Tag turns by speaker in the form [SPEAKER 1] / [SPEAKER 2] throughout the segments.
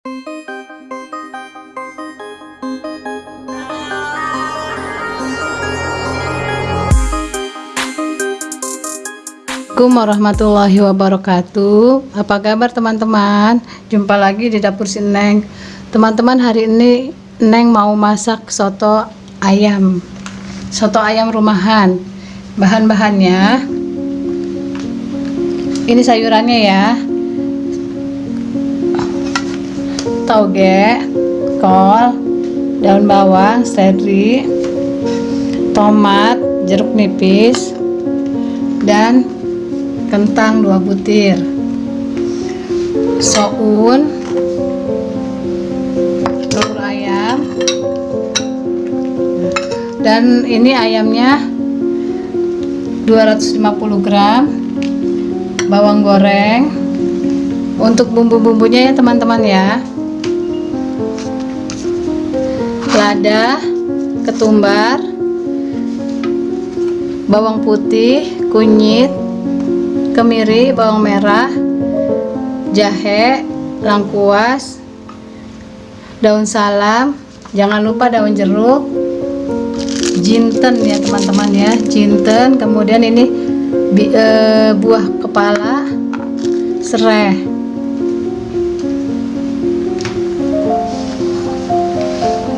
[SPEAKER 1] Assalamualaikum warahmatullahi wabarakatuh. Apa kabar teman-teman? Jumpa lagi di dapur si Neng. Teman-teman hari ini Neng mau masak soto ayam. Soto ayam rumahan. Bahan-bahannya. Ini sayurannya ya Toge Kol Daun bawang Seledri Tomat Jeruk nipis Dan kentang 2 butir. Soun telur ayam. Dan ini ayamnya 250 gram bawang goreng. Untuk bumbu-bumbunya ya teman-teman ya lada ketumbar bawang putih kunyit kemiri, bawang merah, jahe, lengkuas, daun salam, jangan lupa daun jeruk, jinten ya teman-teman ya, jinten, kemudian ini bi, e, buah kepala, serai.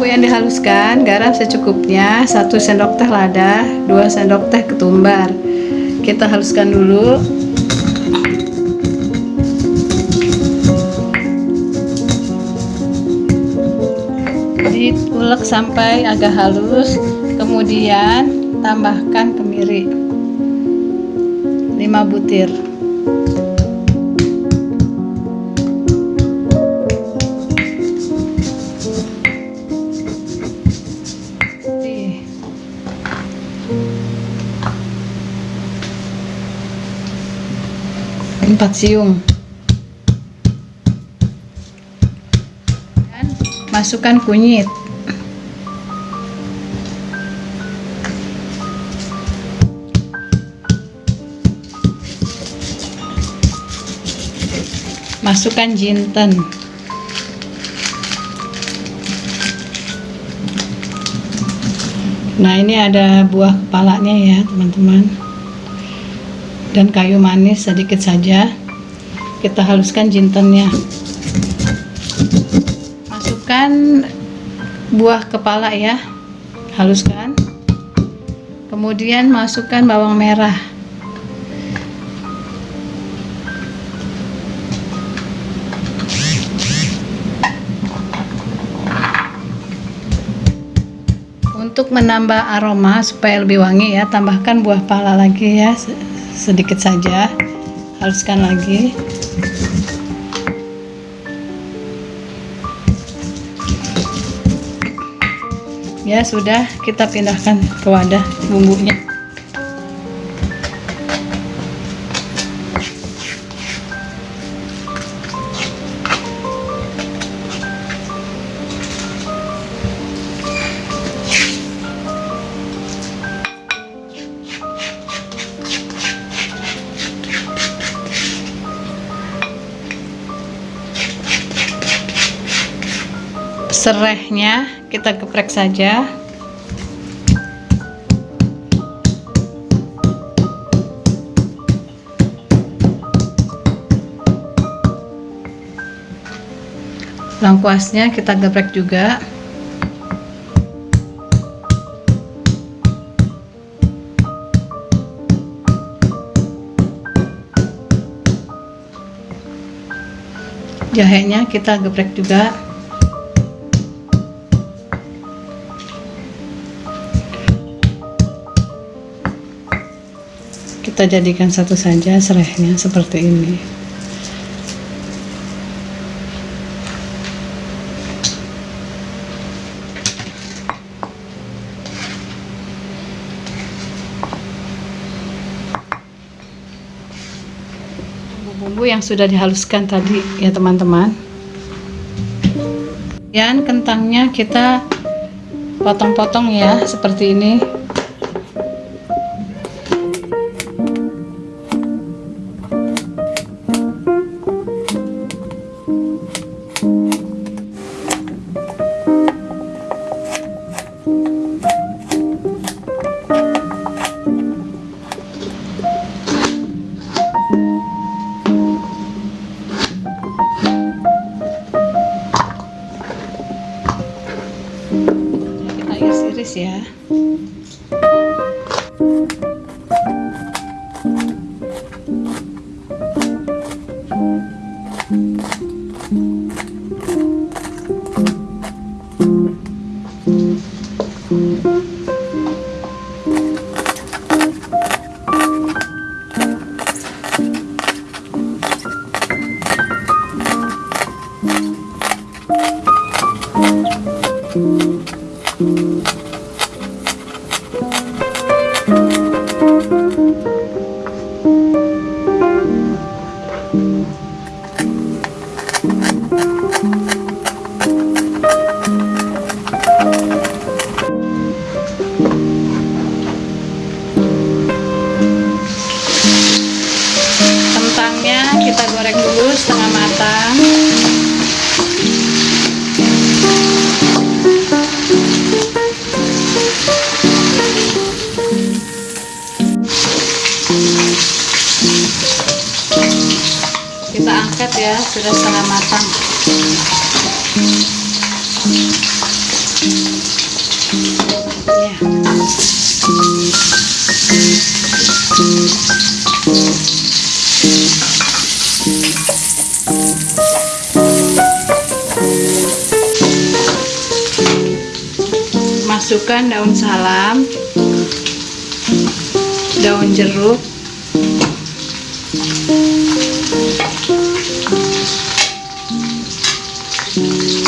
[SPEAKER 1] Bumbu yang dihaluskan, garam secukupnya, 1 sendok teh lada, 2 sendok teh ketumbar. Kita haluskan dulu. diulek sampai agak halus kemudian tambahkan kemiri 5 butir siung. Masukkan kunyit. Masukkan jinten. Nah ini ada buah kepalanya ya teman-teman dan kayu manis sedikit saja. Kita haluskan jintennya. Masukkan buah kepala ya. Haluskan. Kemudian masukkan bawang merah. Untuk menambah aroma supaya lebih wangi ya tambahkan buah pala lagi ya sedikit saja. Haluskan lagi. Ya sudah. Kita pindahkan ke wadah bumbunya serehnya kita geprek saja. Lengkuasnya kita geprek juga. Jahenya kita geprek juga kita jadikan satu saja serehnya seperti ini. Bumbu-bumbu yang sudah dihaluskan tadi ya teman-teman. Dan kentangnya kita potong-potong ya seperti ini tumis ya setengah matang kita angkat ya sudah setengah matang. Ya masukkan daun salam daun jeruk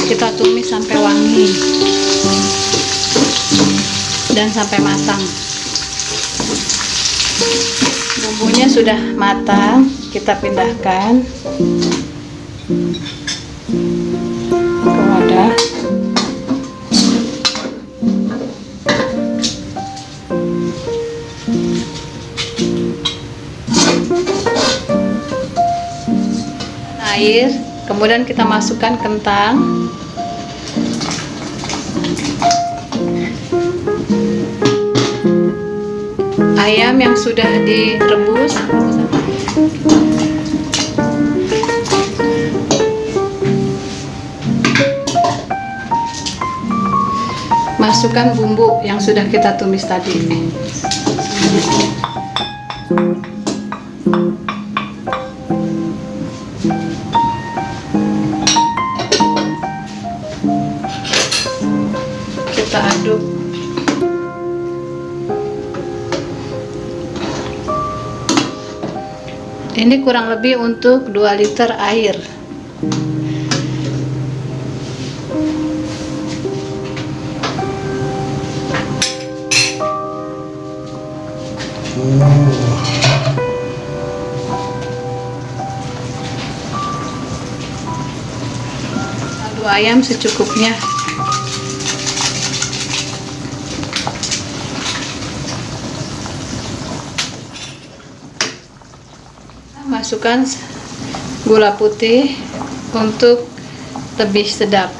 [SPEAKER 1] kita tumis sampai wangi dan sampai matang. Bumbunya sudah matang kita pindahkan air kemudian kita masukkan kentang. Ayam yang sudah direbus. Masukkan bumbu yang sudah kita tumis tadi ini kurang lebih untuk 2 liter air. Ayam secukupnya masukkan gula putih untuk lebih sedap.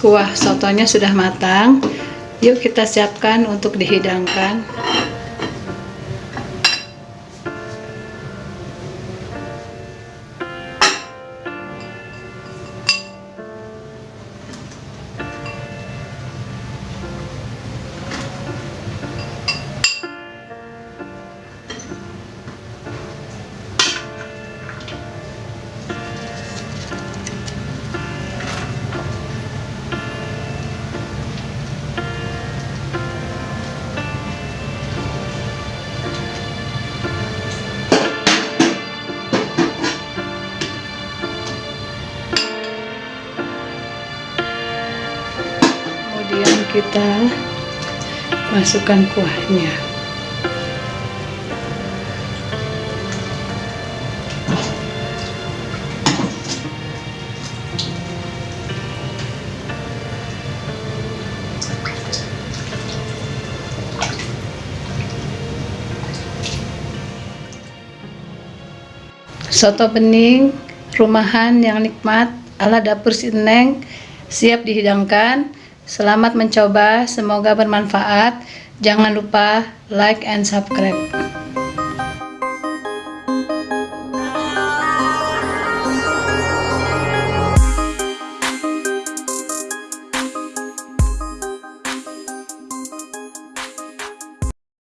[SPEAKER 1] Kuah sotonya sudah matang. Yuk kita siapkan untuk dihidangkan kita masukkan kuahnya. Soto bening rumahan yang nikmat ala dapur Sineng siap dihidangkan selamat mencoba semoga bermanfaat. Jangan lupa like and subscribe